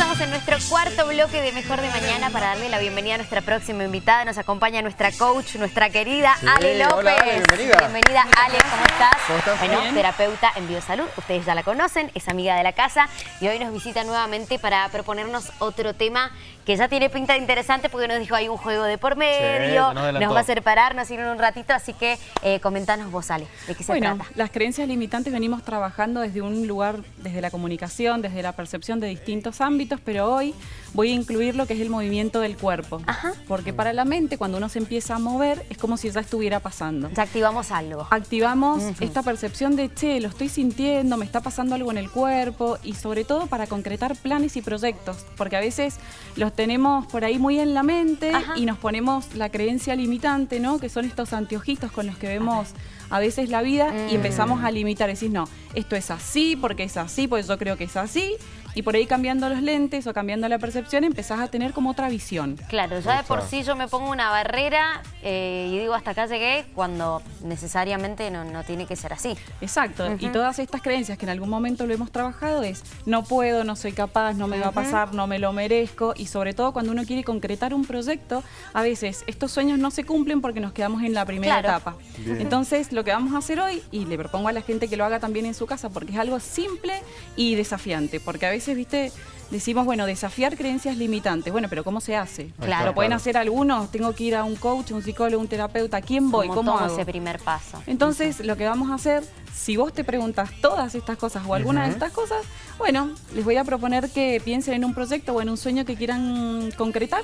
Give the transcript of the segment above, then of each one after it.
estamos en nuestro cuarto bloque de Mejor de Mañana para darle la bienvenida a nuestra próxima invitada. Nos acompaña nuestra coach, nuestra querida Sí, Ale López. hola, Ale, bienvenida. Bienvenida, Ale, ¿cómo estás? ¿Cómo estás? Bueno, Bien. terapeuta en biosalud. Ustedes ya la conocen, es amiga de la casa y hoy nos visita nuevamente para proponernos otro tema que ya tiene pinta de interesante porque nos dijo hay un juego de por medio, nos nos va a hacer pararnos ir en un ratito, así que eh, comentanos vos, Ale, ¿de qué se Bueno, trata? las creencias limitantes venimos trabajando desde un lugar, desde la comunicación, desde la percepción de distintos ámbitos, pero hoy voy a incluir lo que es el movimiento del cuerpo. Ajá. Porque para la mente, cuando uno se empieza a mover, es como si ya estuviera pasando. Ya activamos algo. Activamos esta percepción de, che, lo estoy sintiendo, me está pasando algo en el cuerpo y sobre todo para concretar planes y proyectos, porque a veces los tenemos por ahí muy en la mente Ajá. y nos ponemos la creencia limitante, ¿no? Que son estos anteojitos con los que vemos a veces la vida y Mm. empezamos a limitar, decís, no, esto es así, porque es así, porque yo creo que es así, y por ahí cambiando los lentes o cambiando la percepción empezás a tener como otra visión. Claro, ya de por sí yo me pongo una barrera eh, y digo hasta acá llegué cuando necesariamente no, no tiene que ser así. Exacto, y todas estas creencias que en algún momento lo hemos trabajado es no puedo, no soy capaz, no me va a pasar, no me lo merezco y sobre todo cuando uno quiere concretar un proyecto, a veces estos sueños no se cumplen porque nos quedamos en la primera Claro. etapa. Bien. Entonces lo que vamos a hacer hoy, y le propongo a la gente que lo haga también en su casa porque es algo simple y desafiante, porque a veces, viste, decimos, bueno, desafiar creencias limitantes, bueno, pero ¿cómo se hace? Claro. ¿Lo pueden Claro. hacer algunos? ¿Tengo que ir a un coach, un psicólogo, un terapeuta? ¿A quién voy? ¿Cómo ¿Cómo, hago? ese primer paso? Entonces, lo que vamos a hacer, si vos te preguntas todas estas cosas o alguna de estas cosas, bueno, les voy a proponer que piensen en un proyecto o en un sueño que quieran concretar,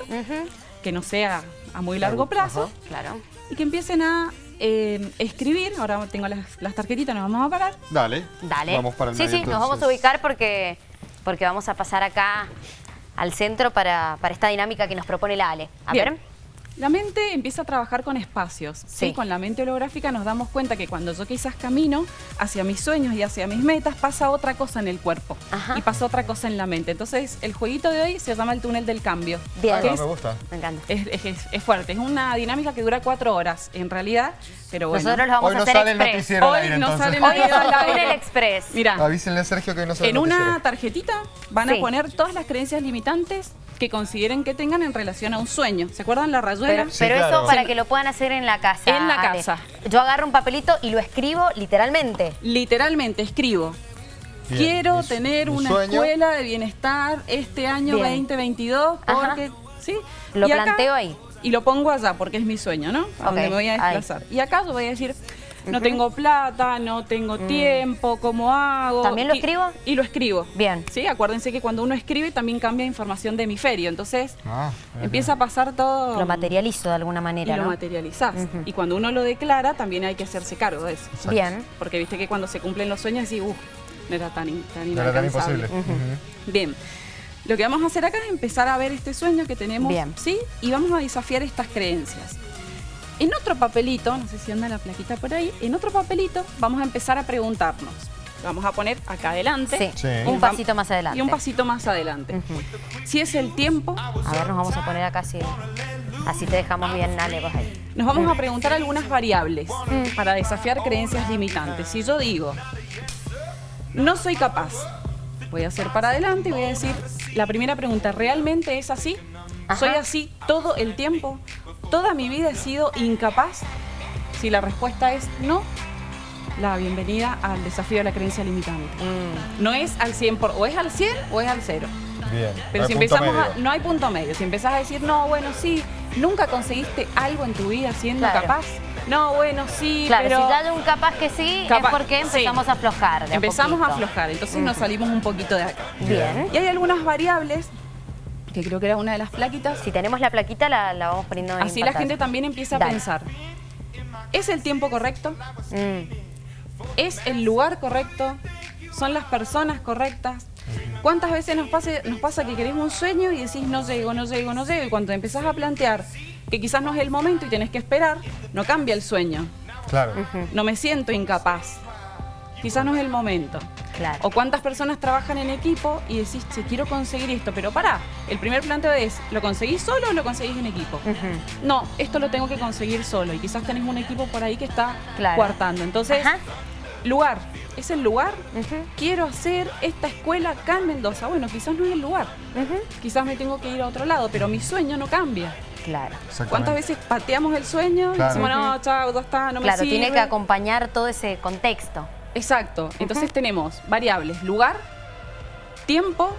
que no sea a muy largo plazo. Claro. y que empiecen a eh, escribir. Ahora tengo las, las tarjetitas, nos vamos a parar. Dale. Dale. Vamos para el sí, medio, sí, nos vamos a ubicar porque, porque vamos a pasar acá al centro para, para esta dinámica que nos propone la Ale. A Bien. ver. La mente empieza a trabajar con espacios. ¿sí? Sí. Con la mente holográfica nos damos cuenta que cuando yo quizás camino hacia mis sueños y hacia mis metas, pasa otra cosa en el cuerpo Ajá. y pasa otra cosa en la mente. Entonces, el jueguito de hoy se llama el túnel del cambio. Bien. Ah, que no, es- me gusta. Me encanta. Es, es- es fuerte, es una dinámica que dura cuatro horas en realidad, pero bueno. Nosotros lo vamos Hoy a no hacer sale el express. noticiero al Hoy aire, no entonces. sale el Hoy noticiero aire. express. Mira, Avísenle a Sergio que hoy no sale en el una noticiero. tarjetita van Sí. a poner todas las creencias limitantes que consideren que tengan en relación a un sueño. ¿Se acuerdan la rayuela? Pero, Sí, pero claro. eso para que lo puedan hacer en la casa. En la Ale. casa. Yo agarro un papelito y lo escribo literalmente. Literalmente escribo. Bien. Quiero Mi- tener mi una sueño. escuela de bienestar este año Bien. 2022 Ajá. porque ¿sí? Lo Y acá- planteo ahí. Y lo pongo allá porque es mi sueño, ¿no? A donde me voy a ahí. desplazar. Y acá yo voy a decir, no tengo plata, no tengo tiempo, ¿cómo hago? Mm. ¿También lo Y- escribo? Y lo escribo. Bien. Sí, acuérdense que cuando uno escribe también cambia información de hemisferio. Entonces Ah, empieza a pasar todo Lo materializo de alguna y manera, lo ¿no? materializás. Y cuando uno lo declara, también hay que hacerse cargo de eso. Exacto. Bien. Porque viste que cuando se cumplen los sueños, decís, uff, no era tan, tan No era tan inalcanzable". imposible. Ujú. Bien. Lo que vamos a hacer acá es empezar a ver este sueño que tenemos, Bien. ¿sí? Y vamos a desafiar estas creencias. En otro papelito, no sé si anda la plaquita por ahí, en otro papelito vamos a empezar a preguntarnos. Vamos a poner acá adelante. Sí. Sí. Un pasito más adelante. Y un pasito más adelante. Si es el tiempo, A ver, nos vamos a poner acá así. Así te dejamos bien, Ale, vos ahí. nos vamos a preguntar algunas variables para desafiar creencias limitantes. Si yo digo, no soy capaz, voy a hacer para adelante y voy a decir, la primera pregunta, ¿realmente es así? Ajá. ¿Soy así todo el tiempo? ¿Toda mi vida he sido incapaz? Si la respuesta es no, la bienvenida al desafío de la creencia limitante. Mm, No es al 100, por, o es al 100 o es al 0. Bien. Pero si empezamos a, no hay punto medio. Si empezás a decir, no, bueno, sí, nunca conseguiste algo en tu vida siendo Claro. capaz. No, bueno, sí, Claro, pero si ya hay un capaz que sí, Capaz- es porque empezamos sí. a aflojar. de empezamos a aflojar. Entonces nos salimos un poquito de acá. Bien. Y hay algunas variables, que creo que era una de las plaquitas, Si tenemos la plaquita, la, la vamos poniendo en así la gente también empieza a pensar. ¿Es el tiempo correcto? Mm, ¿Es el lugar correcto? ¿Son las personas correctas? ¿Cuántas veces nos pasa, nos pasa que queremos un sueño y decís no llego, no llego, no llego? Y cuando empezás a plantear que quizás no es el momento y tenés que esperar, no cambia el sueño. Claro. No me siento incapaz. Quizás no es el momento. Claro. O cuántas personas trabajan en equipo y decís, che, quiero conseguir esto, pero pará, el primer planteo es, ¿lo conseguís solo o lo conseguís en equipo? No, esto lo tengo que conseguir solo y quizás tenés un equipo por ahí que está Claro. coartando. Entonces, Ajá. lugar, ¿Es el lugar? Quiero hacer esta escuela acá en Mendoza. Bueno, quizás no es el lugar. Quizás me tengo que ir a otro lado, pero mi sueño no cambia. Claro. ¿Cuántas veces pateamos el sueño Claro. decimos, no, chao, ya está, no me claro, sirve? tiene que acompañar todo ese contexto. Exacto. Entonces tenemos variables, lugar, tiempo,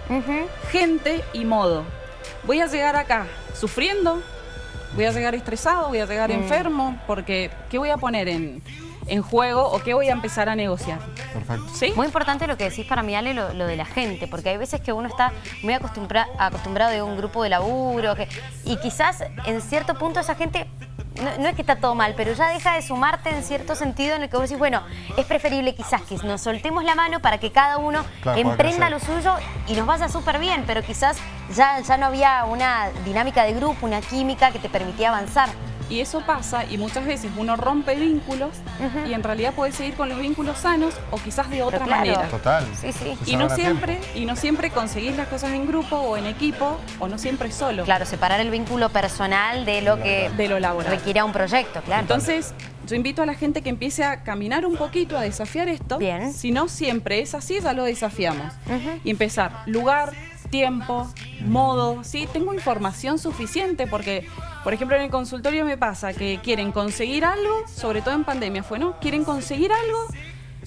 gente y modo. Voy a llegar acá sufriendo, voy a llegar estresado, voy a llegar Mm. enfermo, porque ¿qué voy a poner en, en juego o qué voy a empezar a negociar? Perfecto. ¿Sí? Muy importante lo que decís para mí, Ale, lo, lo de la gente, porque hay veces que uno está muy acostumbra- acostumbrado de un grupo de laburo que, y quizás en cierto punto esa gente, no, no es que está todo mal, pero ya deja de sumarte en cierto sentido en el que vos decís, bueno, es preferible quizás que nos soltemos la mano para que cada uno Claro, emprenda lo suyo y nos vaya súper bien, pero quizás ya, ya no había una dinámica de grupo, una química que te permitía avanzar. Y eso pasa y muchas veces uno rompe vínculos y en realidad puede seguir con los vínculos sanos o quizás de otra claro. manera. Total. Sí, sí. Y no siempre, tiempo. y no siempre conseguís las cosas en grupo o en equipo o no siempre solo. Claro, separar el vínculo personal de lo que De lo laboral. requiere un proyecto, claro. Entonces, yo invito a la gente que empiece a caminar un poquito, a desafiar esto. Bien. Si no siempre es así, ya lo desafiamos. Y empezar, lugar, tiempo, modo, ¿sí? Tengo información suficiente porque, por ejemplo, en el consultorio me pasa que quieren conseguir algo, sobre todo en pandemia fue, ¿no? Quieren conseguir algo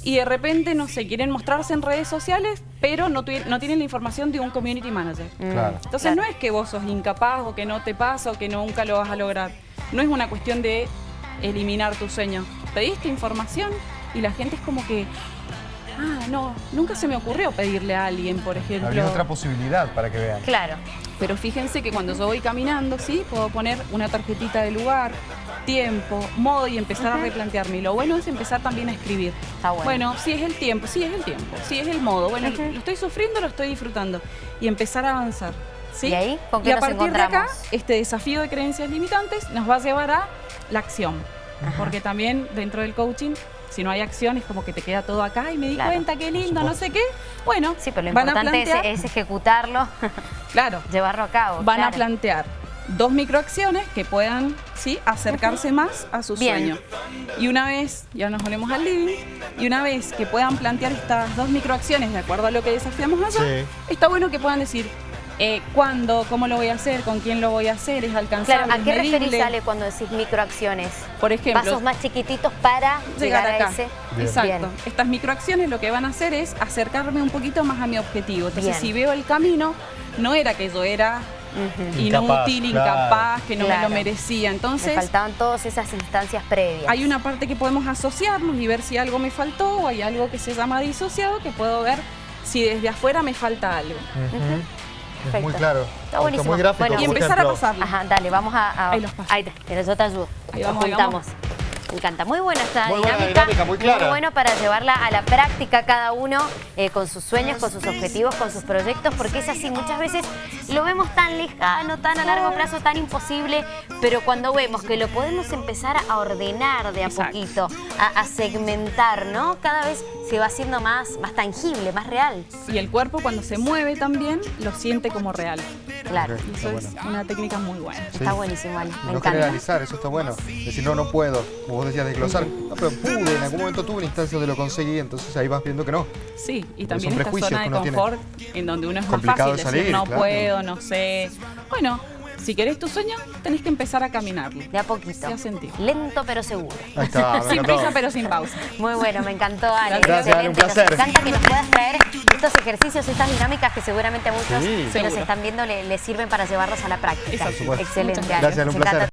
y de repente, no sé, quieren mostrarse en redes sociales, pero no, tienen la información de un community manager. Mm, Claro. Entonces no es que vos sos incapaz o que no te pasa o que nunca lo vas a lograr. No es una cuestión de eliminar tu sueño. Pediste información y la gente es como que, ah, no, nunca se me ocurrió pedirle a alguien, por ejemplo. Habría otra posibilidad para que vean. Claro. Pero fíjense que cuando yo voy caminando, sí, puedo poner una tarjetita de lugar, tiempo, modo y empezar a replantearme. Y lo bueno es empezar también a escribir. Está bueno. si es el tiempo, sí es el tiempo, sí es el modo. Bueno, lo estoy sufriendo, lo estoy disfrutando. Y empezar a avanzar. ¿sí? ¿Y ahí con qué y a nos partir de acá, este desafío de creencias limitantes nos va a llevar a la acción. Porque también dentro del coaching, si no hay acción, es como que te queda todo acá y me di Claro. cuenta, qué lindo, no sé qué. Bueno, Sí, pero lo van importante es, plantear, es ejecutarlo, claro, llevarlo a cabo. van a plantear dos microacciones que puedan ¿sí? acercarse más a su Bien. sueño. Y una vez, ya nos volvemos al living, y una vez que puedan plantear estas dos microacciones de acuerdo a lo que desafiamos allá, Sí. está bueno que puedan decir eh, cuándo, cómo lo voy a hacer, con quién lo voy a hacer, es alcanzable, Claro, ¿a qué medible. referís, Ale, cuando decís microacciones? Por ejemplo, Pasos más chiquititos para llegar, llegar acá. a ese. Bien. Exacto. Bien. Estas microacciones lo que van a hacer es acercarme un poquito más a mi objetivo. Entonces, Bien. si veo el camino, no era que yo era inútil, claro. incapaz, que no Claro. me lo merecía. Me Entonces, faltaban todas esas instancias previas. hay una parte que podemos asociarnos y ver si algo me faltó o hay algo que se llama disociado que puedo ver si desde afuera me falta algo. Perfecto. muy claro. Está buenísimo. muy gráfico. Bueno, Y empezar a pasarlo. Ajá, dale, vamos a... a- Ahí los paso. Ahí te, pero yo te ayudo. Ahí Nos vamos, juntamos. Me encanta. Muy buena esta Muy buena dinámica. dinámica, muy clara. bueno para llevarla a la práctica cada uno eh, con sus sueños, con sus objetivos, con sus proyectos, porque es así. Muchas veces lo vemos tan lejano, tan a largo plazo, tan imposible, pero cuando vemos que lo podemos empezar a ordenar de a Exacto. poquito, a, a segmentar, ¿no? Cada vez se va haciendo más, más tangible, más real. Y el cuerpo cuando se mueve también lo siente como real. Claro. Y eso es bueno. una técnica muy buena. Está buenísimo, Ale. Me no encanta. generalizar, eso está bueno. Decir, no, no puedo. Como vos decías, desglosar. No, pero pude, en algún momento tuve una instancia donde lo conseguí, entonces ahí vas viendo que no. Sí, y también esta zona de confort en donde uno es más fácil de decir salir, no claro. puedo, no sé. Bueno, si querés tu sueño, tenés que empezar a caminarlo. De a poquito. Sí, a sentir. Lento pero seguro. Ahí está, me sin prisa pero sin pausa. Muy bueno, me encantó, Ale. Gracias, Ale, un Excelente. Placer. encanta que nos puedas traer estos ejercicios, estas dinámicas que seguramente a muchos Sí. que nos están viendo le- les sirven para llevarlos a la práctica. Excelente, gracias, un placer.